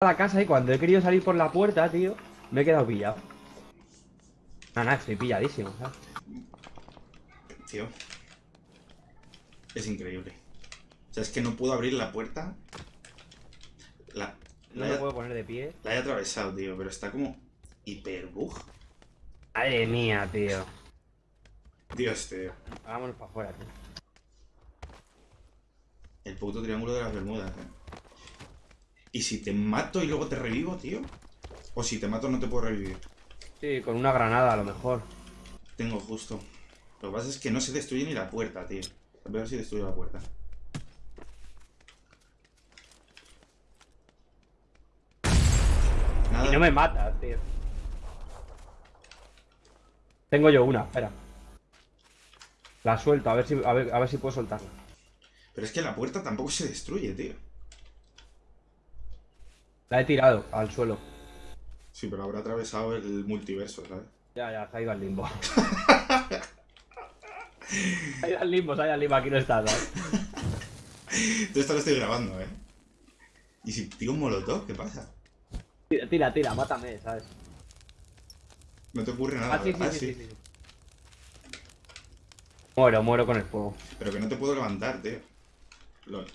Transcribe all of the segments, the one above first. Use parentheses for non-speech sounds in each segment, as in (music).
a la casa y cuando he querido salir por la puerta, tío, me he quedado pillado. Nada, nada, estoy pilladísimo, ¿sabes? Tío. Es increíble. O sea, es que no puedo abrir la puerta. La, No la, me puedo poner de pie. la he atravesado, tío, pero está como hiper bug. Madre mía, tío. Dios, tío. Hagámonos para afuera, tío. El puto triángulo de las Bermudas, eh. ¿Y si te mato y luego te revivo, tío? O si te mato no te puedo revivir. Sí, con una granada a lo mejor. Tengo justo. Lo que pasa es que no se destruye ni la puerta, tío. A ver si destruye la puerta. Nada. Y no me mata, tío. Tengo yo una, espera. La suelto, a ver si, a ver, a ver si puedo soltarla. Pero es que la puerta tampoco se destruye, tío. La he tirado al suelo. Sí, pero habrá atravesado el multiverso, ¿sabes? Ya, ya, se ha ido al limbo. (laughs) se ha ido al limbo, se ha ido al limbo, aquí no está, ¿sabes? Esto lo estoy grabando, ¿eh? ¿Y si tiro un molotov? ¿Qué pasa? Tira, tira, tira, mátame, ¿sabes? No te ocurre nada, Ah, sí, sí, ¿verdad? sí, sí, sí. Muero, muero con el fuego. Pero que no te puedo levantar, tío. Lol.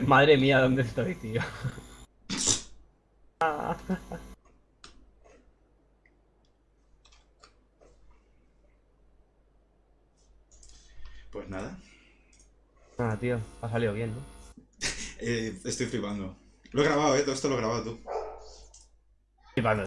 Madre mía, ¿dónde estoy, tío? (laughs) Pues nada. Ah, tío, ha salido bien, ¿no? (laughs) Eh, estoy flipando. Lo he grabado, ¿eh? Todo esto lo he grabado tú. Flipando.